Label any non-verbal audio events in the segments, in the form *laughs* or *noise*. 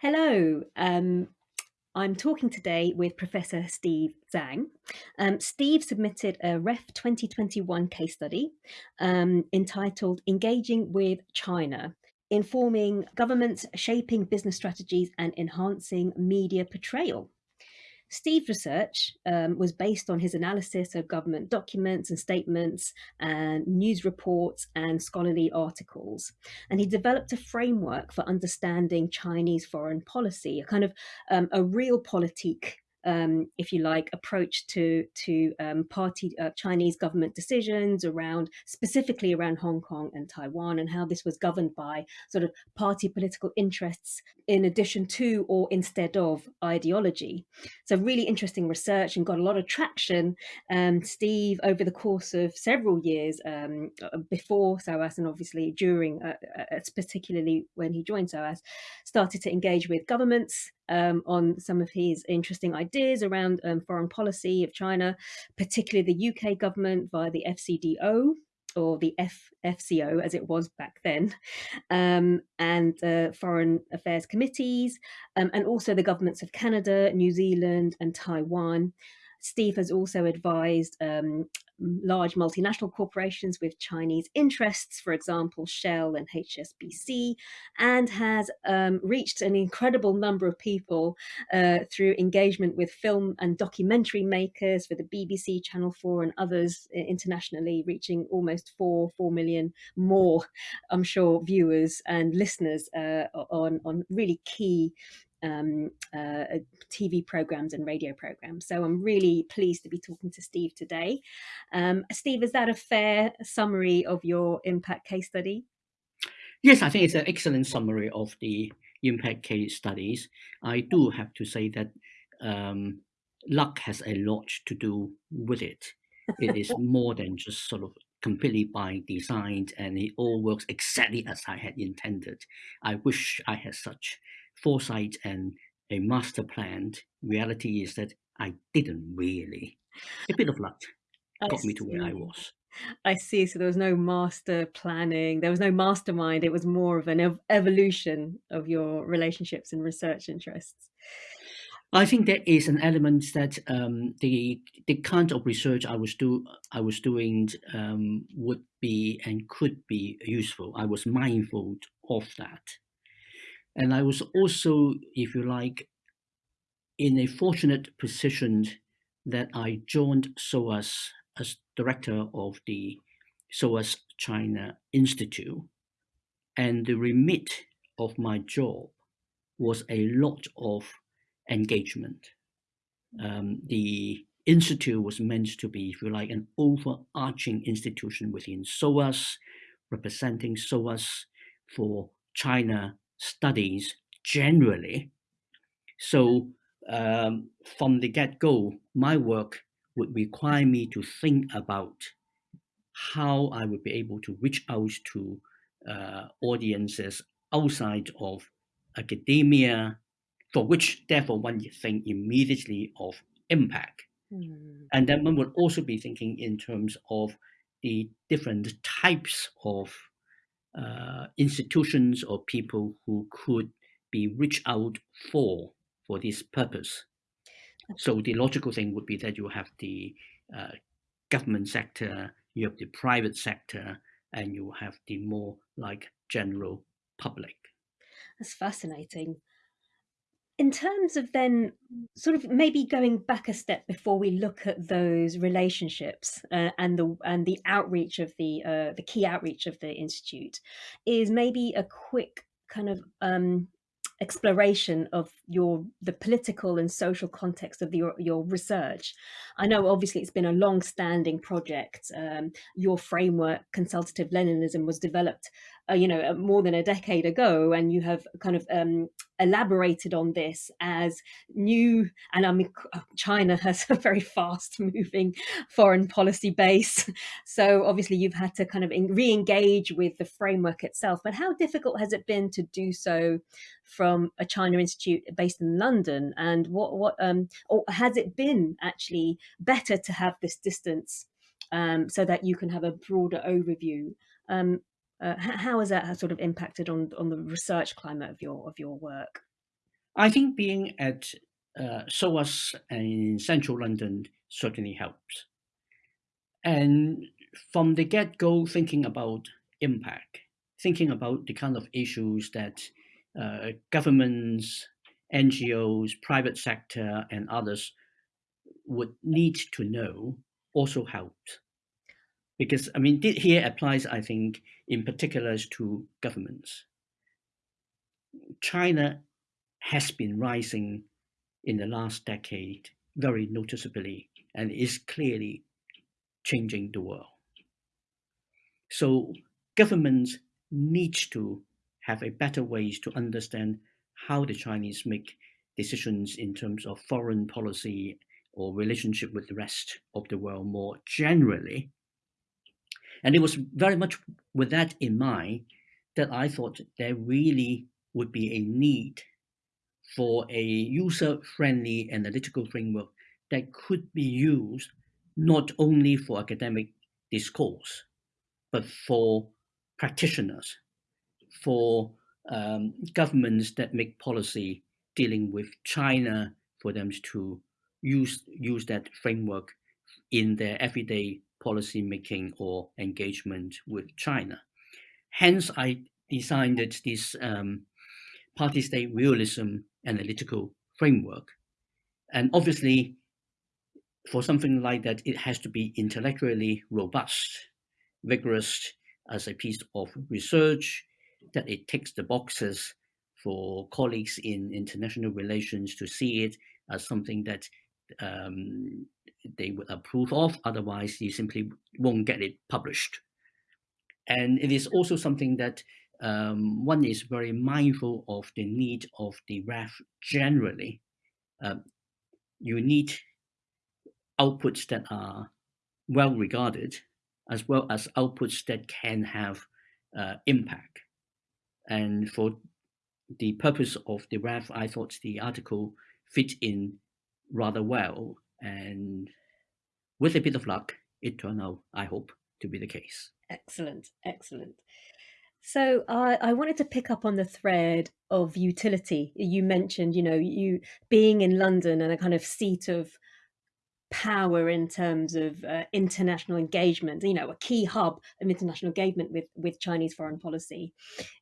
Hello, um, I'm talking today with Professor Steve Tsang. Um, Steve submitted a REF 2021 case study um, entitled Engaging with China, Informing Governments, Shaping Business Strategies and Enhancing Media Portrayal. Steve's research um, was based on his analysis of government documents and statements and news reports and scholarly articles. And he developed a framework for understanding Chinese foreign policy, a kind of um, a realpolitik um, if you like, approach to to um, party uh, Chinese government decisions around specifically around Hong Kong and Taiwan, and how this was governed by sort of party political interests in addition to or instead of ideology. So really interesting research and got a lot of traction. Um, Steve, over the course of several years um, uh, before SOAS and obviously during, uh, uh, particularly when he joined SOAS, started to engage with governments um, on some of his interesting ideas around um, foreign policy of China, particularly the UK government via the FCDO or the F, FCO as it was back then, um, and uh, foreign affairs committees, um, and also the governments of Canada, New Zealand, and Taiwan. Steve has also advised um, large multinational corporations with Chinese interests, for example, Shell and HSBC, and has um, reached an incredible number of people uh, through engagement with film and documentary makers for the BBC, Channel 4 and others internationally, reaching almost four, four million more, I'm sure, viewers and listeners uh, on, on really key um, uh, TV programs and radio programs. So I'm really pleased to be talking to Steve today. Um, Steve, is that a fair summary of your impact case study? Yes, I think it's an excellent summary of the impact case studies. I do have to say that um, luck has a lot to do with it. It is *laughs* more than just sort of completely by design and it all works exactly as I had intended. I wish I had such foresight and a master plan. Reality is that I didn't really. A bit of luck got me to where I was. I see. So there was no master planning. There was no mastermind. It was more of an ev evolution of your relationships and research interests. I think there is an element that um, the the kind of research I was do I was doing um, would be and could be useful. I was mindful of that. And I was also, if you like, in a fortunate position that I joined SOAS as director of the SOAS China Institute. And the remit of my job was a lot of engagement. Um, the institute was meant to be, if you like, an overarching institution within SOAS, representing SOAS for China studies generally. So um, from the get-go, my work would require me to think about how I would be able to reach out to uh, audiences outside of academia, for which therefore one would think immediately of impact. Mm. And then one would also be thinking in terms of the different types of uh, institutions or people who could be reached out for for this purpose. So the logical thing would be that you have the uh, government sector, you have the private sector, and you have the more like general public. That's fascinating in terms of then sort of maybe going back a step before we look at those relationships uh, and the and the outreach of the uh, the key outreach of the institute is maybe a quick kind of um, exploration of your the political and social context of the, your, your research. I know obviously it's been a long-standing project. Um, your framework, consultative Leninism, was developed, uh, you know, uh, more than a decade ago, and you have kind of um, elaborated on this as new. And I mean, China *laughs* has a very fast-moving foreign policy base, *laughs* so obviously you've had to kind of re-engage with the framework itself. But how difficult has it been to do so from a China Institute based in London? And what what um or has it been actually better to have this distance um, so that you can have a broader overview? Um, uh, how has that sort of impacted on on the research climate of your of your work? I think being at uh, SOAS in central London certainly helps. And from the get-go, thinking about impact, thinking about the kind of issues that uh, governments, NGOs, private sector, and others would need to know also helped. Because, I mean, here applies, I think, in particular to governments. China has been rising in the last decade very noticeably and is clearly changing the world. So governments need to have a better ways to understand how the Chinese make decisions in terms of foreign policy or relationship with the rest of the world more generally. And it was very much with that in mind that I thought there really would be a need for a user-friendly analytical framework that could be used not only for academic discourse, but for practitioners, for um, governments that make policy dealing with China for them to use, use that framework in their everyday policy making or engagement with China. Hence, I designed this um, party-state realism analytical framework. And obviously, for something like that, it has to be intellectually robust, vigorous as a piece of research, that it ticks the boxes for colleagues in international relations to see it as something that um, they would approve of. Otherwise, you simply won't get it published. And it is also something that um, one is very mindful of the need of the REF generally. Um, you need outputs that are well regarded, as well as outputs that can have uh, impact. And for the purpose of the REF, I thought the article fit in rather well. And with a bit of luck, it turned out, I hope, to be the case. Excellent, excellent. So I, I wanted to pick up on the thread of utility. You mentioned, you know, you being in London and a kind of seat of power in terms of uh, international engagement, you know, a key hub of international engagement with, with Chinese foreign policy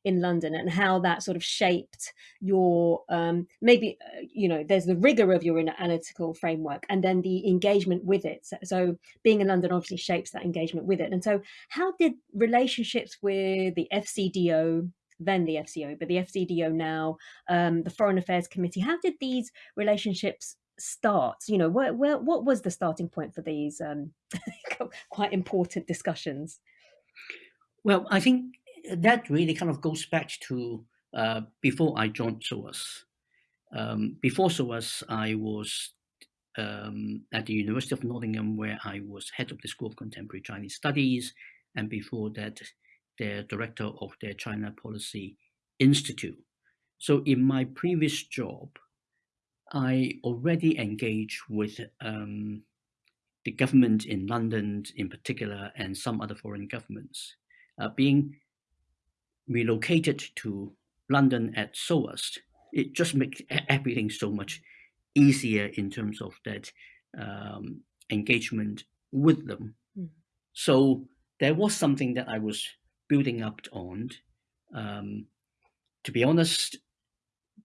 in London and how that sort of shaped your, um, maybe, uh, you know, there's the rigor of your analytical framework and then the engagement with it. So, so being in London obviously shapes that engagement with it. And so how did relationships with the FCDO then the FCO, but the FCDO now, um, the Foreign Affairs Committee. How did these relationships start? You know, where, where, what was the starting point for these um, *laughs* quite important discussions? Well, I think that really kind of goes back to uh, before I joined SOAS. Um, before SOAS, I was um, at the University of Nottingham, where I was head of the School of Contemporary Chinese Studies, and before that, the director of their China Policy Institute. So in my previous job, I already engage with um, the government in London in particular and some other foreign governments. Uh, being relocated to London at SOAS, it just makes everything so much easier in terms of that um, engagement with them. Mm. So there was something that I was building up on. Um, to be honest,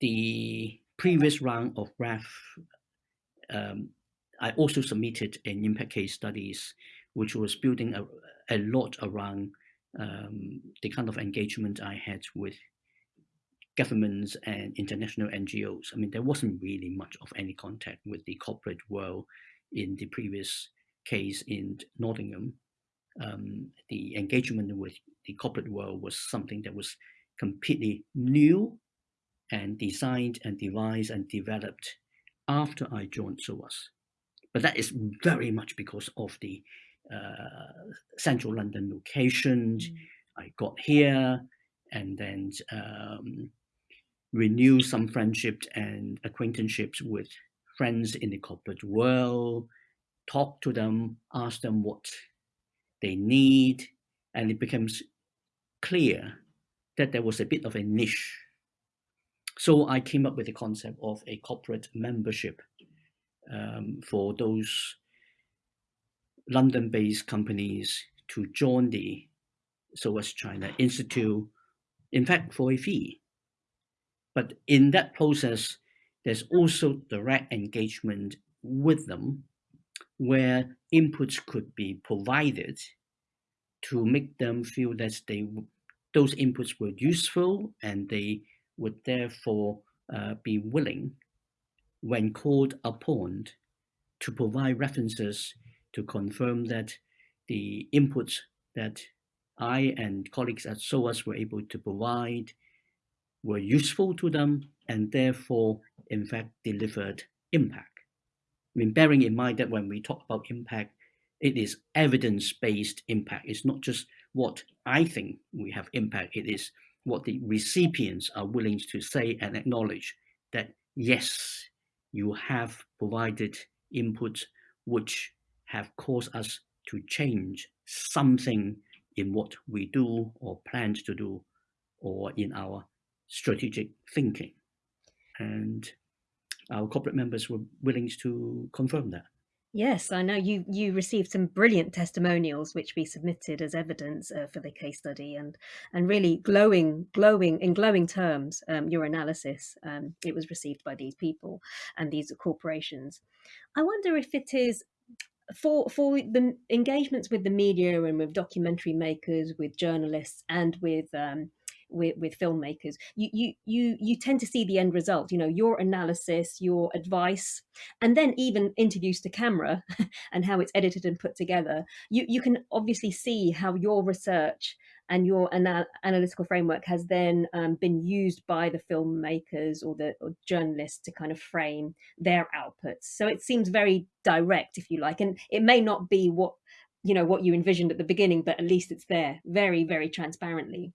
the previous round of REF, um, I also submitted an impact case studies, which was building a, a lot around um, the kind of engagement I had with governments and international NGOs. I mean, there wasn't really much of any contact with the corporate world in the previous case in Nottingham. Um, the engagement with the corporate world was something that was completely new and designed and devised and developed after I joined SOAS. But that is very much because of the uh, central London locations. Mm. I got here and then um, renew some friendships and acquaintanceships with friends in the corporate world, talk to them, ask them what they need, and it becomes clear that there was a bit of a niche so I came up with the concept of a corporate membership um, for those London-based companies to join the SOAS China Institute, in fact, for a fee. But in that process, there's also direct engagement with them where inputs could be provided to make them feel that they those inputs were useful and they would therefore uh, be willing when called upon to provide references to confirm that the inputs that I and colleagues at SOAS were able to provide were useful to them and therefore, in fact, delivered impact. I mean, bearing in mind that when we talk about impact, it is evidence-based impact. It's not just what I think we have impact. It is what the recipients are willing to say and acknowledge that, yes, you have provided inputs which have caused us to change something in what we do or plan to do or in our strategic thinking. And our corporate members were willing to confirm that. Yes, I know you you received some brilliant testimonials which we submitted as evidence uh, for the case study and and really glowing glowing in glowing terms um, your analysis um, it was received by these people and these corporations. I wonder if it is for for the engagements with the media and with documentary makers, with journalists, and with um, with, with filmmakers, you, you you you tend to see the end result. You know your analysis, your advice, and then even interviews to camera *laughs* and how it's edited and put together. You you can obviously see how your research and your anal analytical framework has then um, been used by the filmmakers or the or journalists to kind of frame their outputs. So it seems very direct, if you like, and it may not be what you know what you envisioned at the beginning, but at least it's there very, very transparently.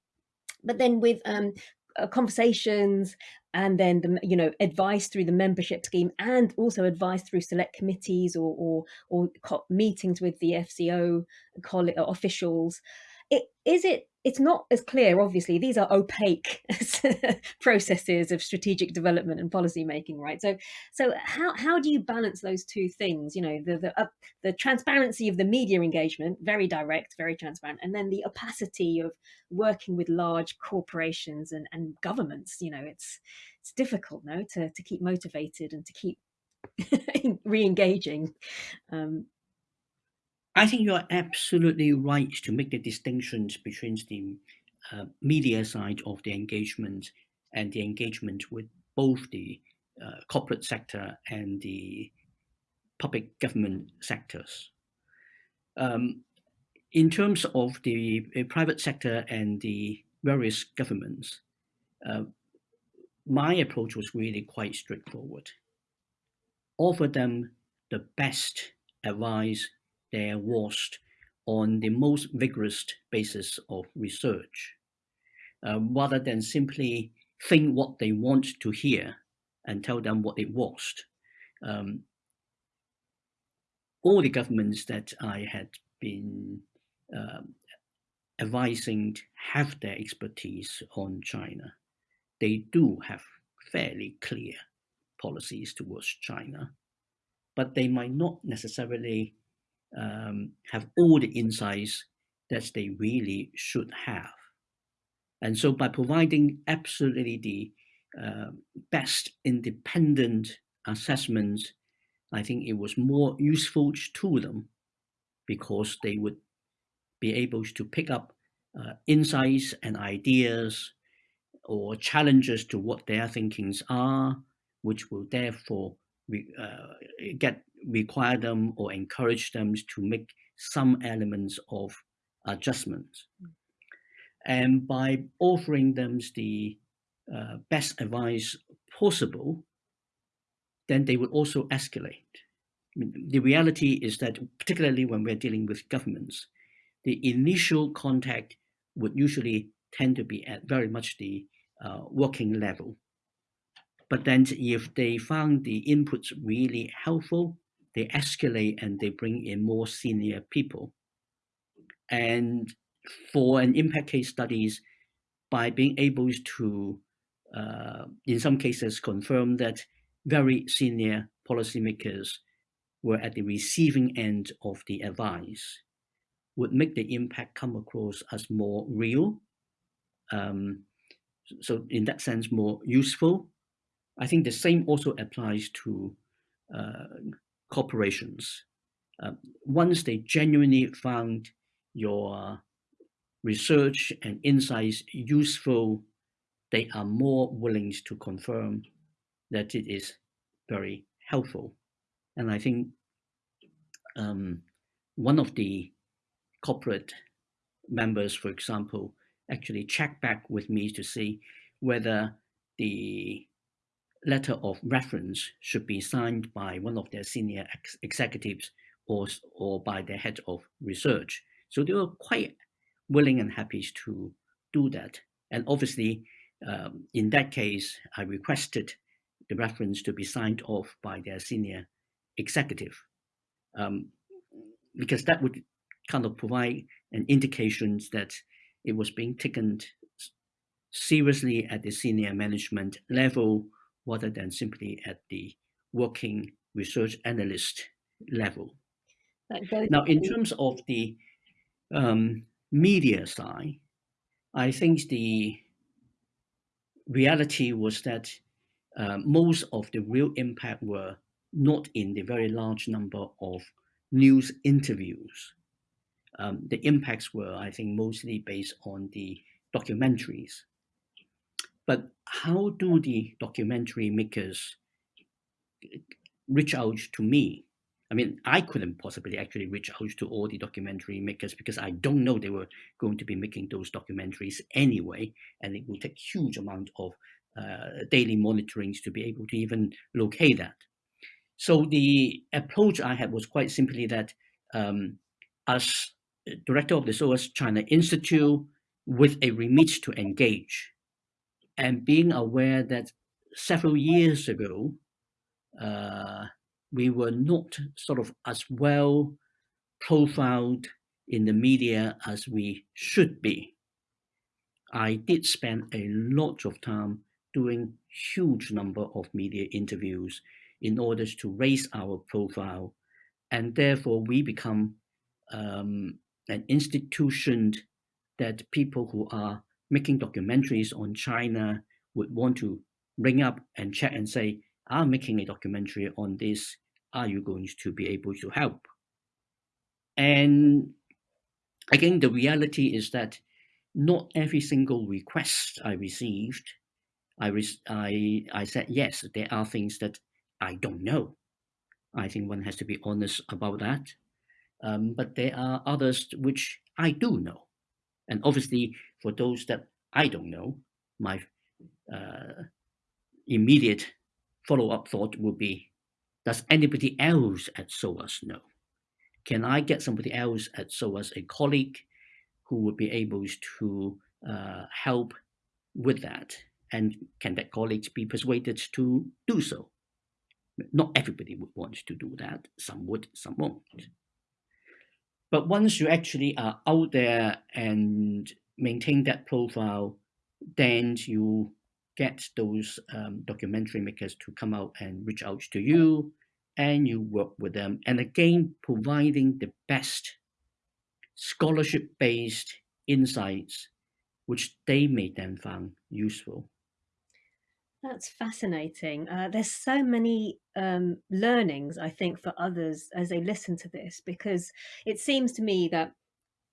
But then with um, uh, conversations and then the you know advice through the membership scheme and also advice through select committees or or, or meetings with the FCO officials it, is it it's not as clear obviously. These are opaque *laughs* processes of strategic development and policy making right? So so how how do you balance those two things? You know the the uh, the transparency of the media engagement very direct very transparent and then the opacity of working with large corporations and and governments. You know it's it's difficult no to to keep motivated and to keep *laughs* re-engaging. Um, I think you are absolutely right to make the distinctions between the uh, media side of the engagement and the engagement with both the uh, corporate sector and the public government sectors. Um, in terms of the uh, private sector and the various governments, uh, my approach was really quite straightforward. Offer them the best advice there was on the most vigorous basis of research, uh, rather than simply think what they want to hear and tell them what it was. Um, all the governments that I had been um, advising have their expertise on China. They do have fairly clear policies towards China, but they might not necessarily um, have all the insights that they really should have. And so by providing absolutely the uh, best independent assessments, I think it was more useful to them because they would be able to pick up uh, insights and ideas or challenges to what their thinkings are, which will therefore uh, get require them or encourage them to make some elements of adjustments. Mm. And by offering them the uh, best advice possible, then they will also escalate. I mean, the reality is that, particularly when we're dealing with governments, the initial contact would usually tend to be at very much the uh, working level. But then if they found the inputs really helpful, they escalate and they bring in more senior people. And for an impact case studies, by being able to uh, in some cases, confirm that very senior policymakers were at the receiving end of the advice would make the impact come across as more real. Um, so in that sense, more useful. I think the same also applies to uh, corporations. Uh, once they genuinely found your research and insights useful, they are more willing to confirm that it is very helpful. And I think um, one of the corporate members, for example, actually checked back with me to see whether the letter of reference should be signed by one of their senior ex executives or, or by the head of research. So they were quite willing and happy to do that. And obviously, um, in that case, I requested the reference to be signed off by their senior executive, um, because that would kind of provide an indication that it was being taken seriously at the senior management level rather than simply at the working research analyst level. Now, in terms of the um, media side, I think the reality was that uh, most of the real impact were not in the very large number of news interviews. Um, the impacts were, I think, mostly based on the documentaries. But how do the documentary makers reach out to me I mean, I couldn't possibly actually reach out to all the documentary makers because I don't know they were going to be making those documentaries anyway, and it would take huge amount of uh, daily monitorings to be able to even locate that. So the approach I had was quite simply that um, as director of the SOAS China Institute with a remit to engage and being aware that several years ago, uh, we were not sort of as well profiled in the media as we should be. I did spend a lot of time doing huge number of media interviews in order to raise our profile and therefore we become um, an institution that people who are making documentaries on China would want to bring up and check and say, I'm making a documentary on this. Are you going to be able to help? And again, the reality is that not every single request I received, I, I, I said, yes, there are things that I don't know. I think one has to be honest about that. Um, but there are others which I do know. And obviously, for those that I don't know, my uh, immediate follow-up thought would be, does anybody else at SOAS know? Can I get somebody else at SOAS, a colleague, who would be able to uh, help with that? And can that colleague be persuaded to do so? Not everybody would want to do that. Some would, some won't. But once you actually are out there and maintain that profile, then you get those um, documentary makers to come out and reach out to you and you work with them. And again, providing the best scholarship-based insights, which they may then find useful. That's fascinating. Uh, there's so many um, learnings, I think, for others as they listen to this, because it seems to me that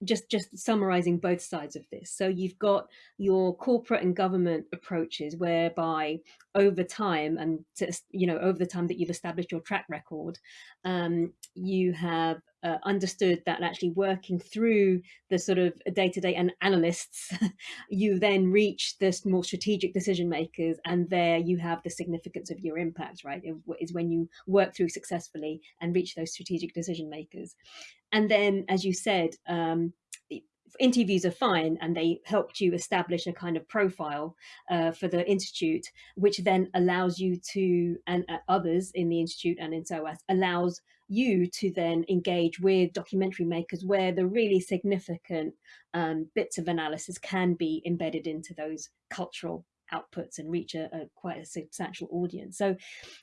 just just summarizing both sides of this so you've got your corporate and government approaches whereby over time and to, you know over the time that you've established your track record um, you have uh, understood that actually working through the sort of day-to-day -day and analysts *laughs* you then reach the more strategic decision makers and there you have the significance of your impact right is when you work through successfully and reach those strategic decision makers. And then, as you said, um, interviews are fine and they helped you establish a kind of profile uh, for the institute which then allows you to and uh, others in the institute and in SOAS allows you to then engage with documentary makers where the really significant um, bits of analysis can be embedded into those cultural outputs and reach a, a, quite a substantial audience. So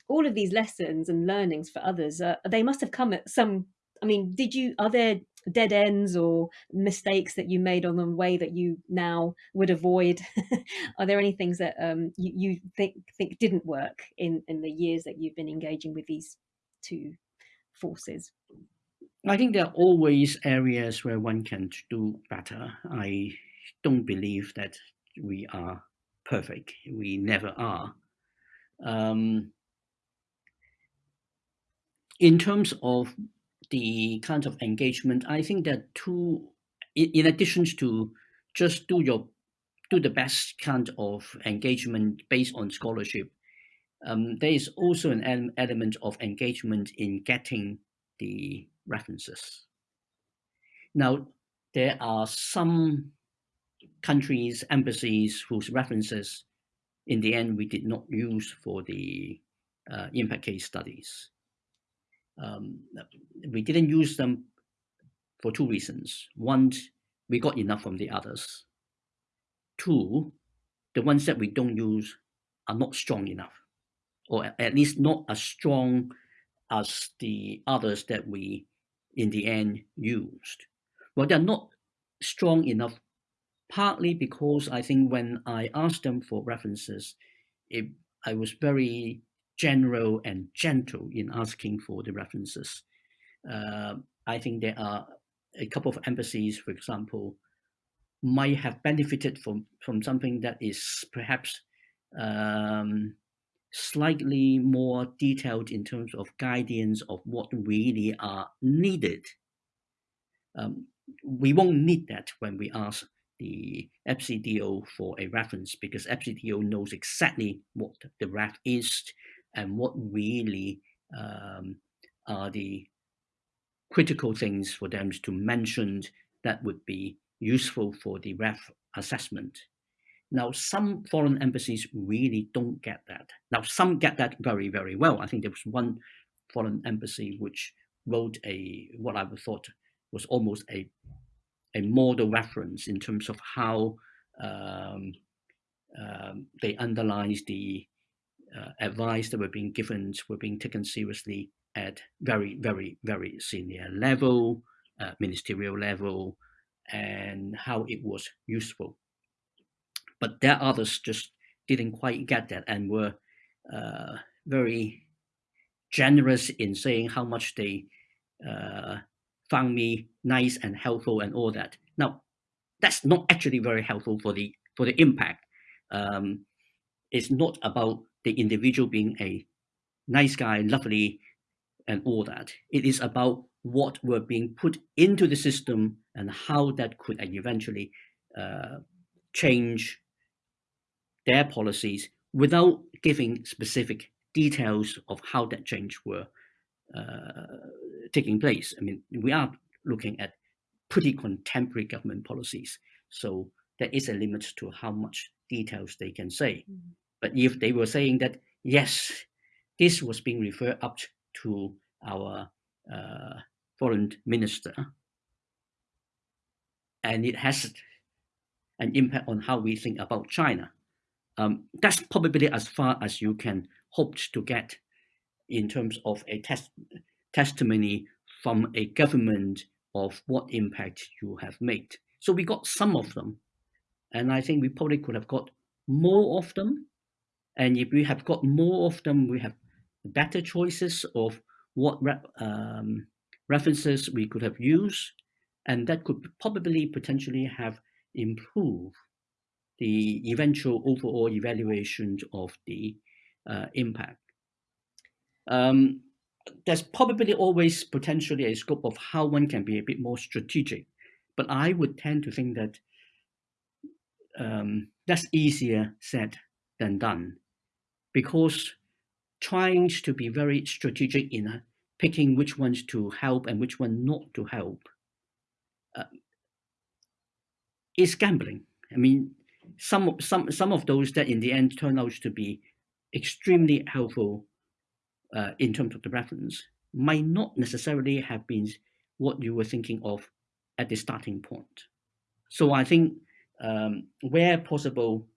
all of these lessons and learnings for others, uh, they must have come at some, I mean, did you, are there dead ends or mistakes that you made on the way that you now would avoid? *laughs* are there any things that um, you, you think, think didn't work in, in the years that you've been engaging with these two forces? I think there are always areas where one can do better. I don't believe that we are perfect. We never are. Um, in terms of the kind of engagement, I think that two, in addition to just do your do the best kind of engagement based on scholarship, um, there is also an element of engagement in getting the references. Now, there are some countries, embassies whose references in the end we did not use for the uh, impact case studies. Um, we didn't use them for two reasons. One, we got enough from the others. Two, the ones that we don't use are not strong enough, or at least not as strong as the others that we in the end used. Well, they're not strong enough partly because I think when I asked them for references, it, I was very general and gentle in asking for the references. Uh, I think there are a couple of embassies, for example, might have benefited from, from something that is perhaps um, slightly more detailed in terms of guidance of what really are needed. Um, we won't need that when we ask the FCDO for a reference because FCDO knows exactly what the ref is and what really um, are the critical things for them to mention that would be useful for the ref assessment. Now, some foreign embassies really don't get that. Now, some get that very, very well. I think there was one foreign embassy which wrote a what I thought was almost a a model reference in terms of how um, um, they underlined the uh, advice that were being given were being taken seriously at very, very, very senior level, uh, ministerial level, and how it was useful. But there others just didn't quite get that and were uh, very generous in saying how much they uh, found me nice and helpful and all that. Now, that's not actually very helpful for the for the impact. Um, it's not about the individual being a nice guy, lovely, and all that. It is about what were being put into the system and how that could eventually uh, change their policies without giving specific details of how that change were uh, taking place. I mean, we are looking at pretty contemporary government policies. So there is a limit to how much details they can say. Mm -hmm. But if they were saying that, yes, this was being referred up to our uh, foreign minister, and it has an impact on how we think about China. Um, that's probably as far as you can hope to get in terms of a test testimony from a government of what impact you have made. So we got some of them, and I think we probably could have got more of them. And if we have got more of them, we have better choices of what re um, references we could have used, and that could probably potentially have improved the eventual overall evaluation of the uh, impact. Um, there's probably always potentially a scope of how one can be a bit more strategic, but I would tend to think that um, that's easier said than done, because trying to be very strategic in uh, picking which ones to help and which one not to help uh, is gambling. I mean, some some some of those that in the end turn out to be extremely helpful uh, in terms of the reference might not necessarily have been what you were thinking of at the starting point. So I think um, where possible,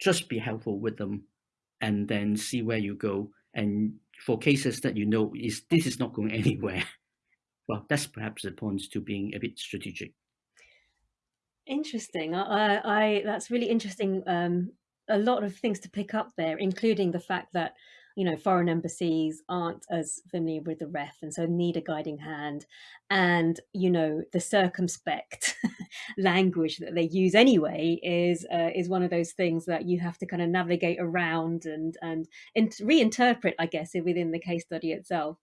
just be helpful with them and then see where you go. And for cases that you know is this is not going *laughs* anywhere, well, that's perhaps the point to being a bit strategic. Interesting. I, I that's really interesting. Um, a lot of things to pick up there, including the fact that you know foreign embassies aren't as familiar with the ref and so need a guiding hand and you know the circumspect *laughs* language that they use anyway is uh, is one of those things that you have to kind of navigate around and and reinterpret i guess within the case study itself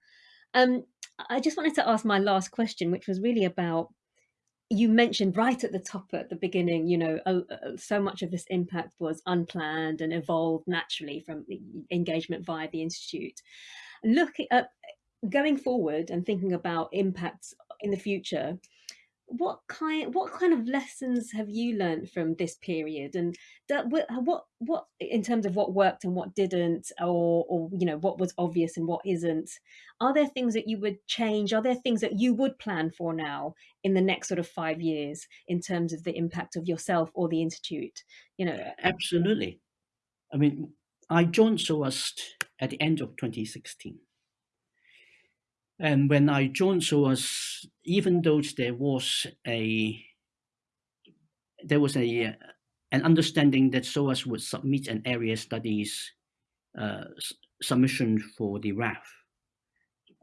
um, i just wanted to ask my last question which was really about you mentioned right at the top at the beginning you know uh, so much of this impact was unplanned and evolved naturally from engagement via the institute. Looking at going forward and thinking about impacts in the future what kind what kind of lessons have you learned from this period? And that, what what in terms of what worked and what didn't or or you know what was obvious and what isn't are there things that you would change? Are there things that you would plan for now in the next sort of 5 years in terms of the impact of yourself or the institute? You know? Absolutely. I mean i joined SOAS at the end of 2016 and when I joined SOAS, even though there was a there was a an understanding that SOAS would submit an area studies uh, submission for the REF,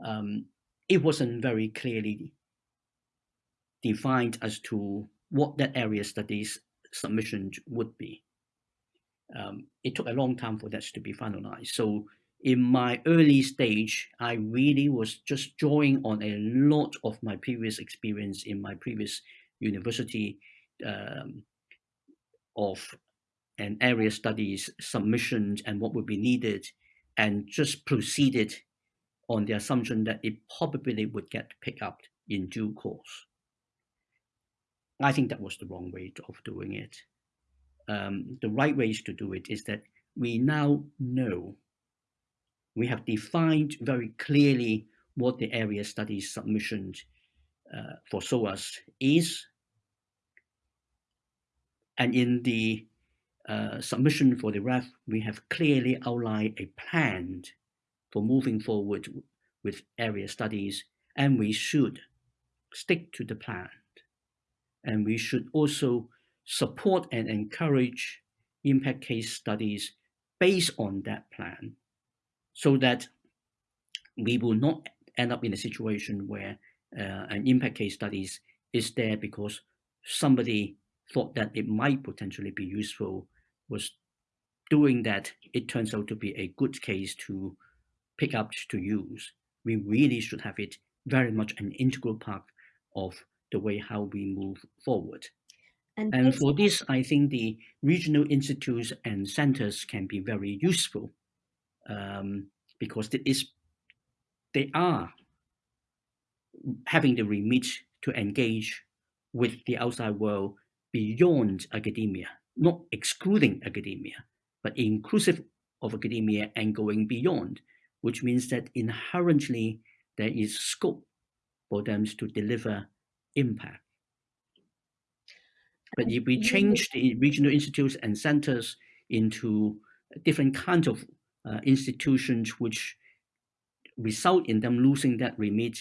um, it wasn't very clearly defined as to what that area studies submission would be. Um, it took a long time for that to be finalized. So in my early stage, I really was just drawing on a lot of my previous experience in my previous university um, of an area studies submissions and what would be needed, and just proceeded on the assumption that it probably would get picked up in due course. I think that was the wrong way of doing it. Um, the right ways to do it is that we now know we have defined very clearly what the area studies submission uh, for SOAS is. And in the uh, submission for the REF, we have clearly outlined a plan for moving forward with area studies, and we should stick to the plan. And we should also support and encourage impact case studies based on that plan so that we will not end up in a situation where uh, an impact case studies is there because somebody thought that it might potentially be useful was doing that it turns out to be a good case to pick up to use. We really should have it very much an integral part of the way how we move forward. And, and for this i think the regional institutes and centers can be very useful um, because it is they are having the remit to engage with the outside world beyond academia, not excluding academia, but inclusive of academia and going beyond, which means that inherently there is scope for them to deliver impact. But if we change the regional institutes and centers into different kinds of institutions which result in them losing that remit,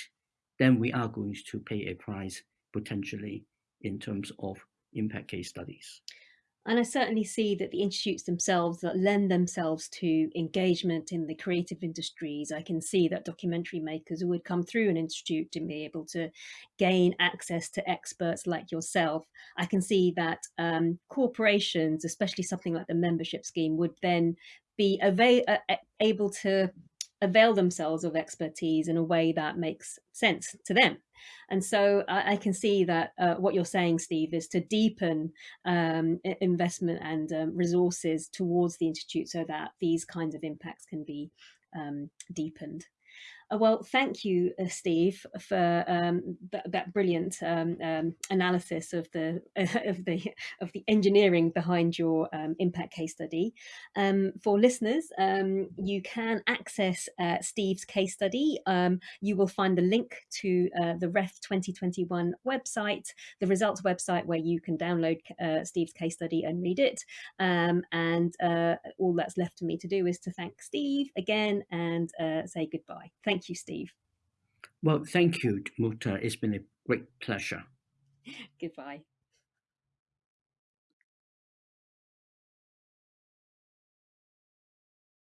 then we are going to pay a price potentially in terms of impact case studies. And I certainly see that the institutes themselves that lend themselves to engagement in the creative industries. I can see that documentary makers would come through an institute to be able to gain access to experts like yourself. I can see that um, corporations, especially something like the membership scheme, would then be avail- uh, able to avail themselves of expertise in a way that makes sense to them. And so I, I can see that uh, what you're saying, Steve, is to deepen um, investment and um, resources towards the Institute so that these kinds of impacts can be um, deepened. Uh, well, thank you, uh, Steve, for um, th that brilliant um, um, analysis of the uh, *laughs* of the of the engineering behind your um, impact case study. Um, for listeners, um, you can access uh, Steve's case study. you will find the link to uh, the REF 2021 website, the results website, where you can download uh, Steve's case study and read it. and all that's left for me to do is to thank Steve again and say goodbye. Thank Thank you, Steve. Well, thank you, Muta. It's been a great pleasure. *laughs* Goodbye.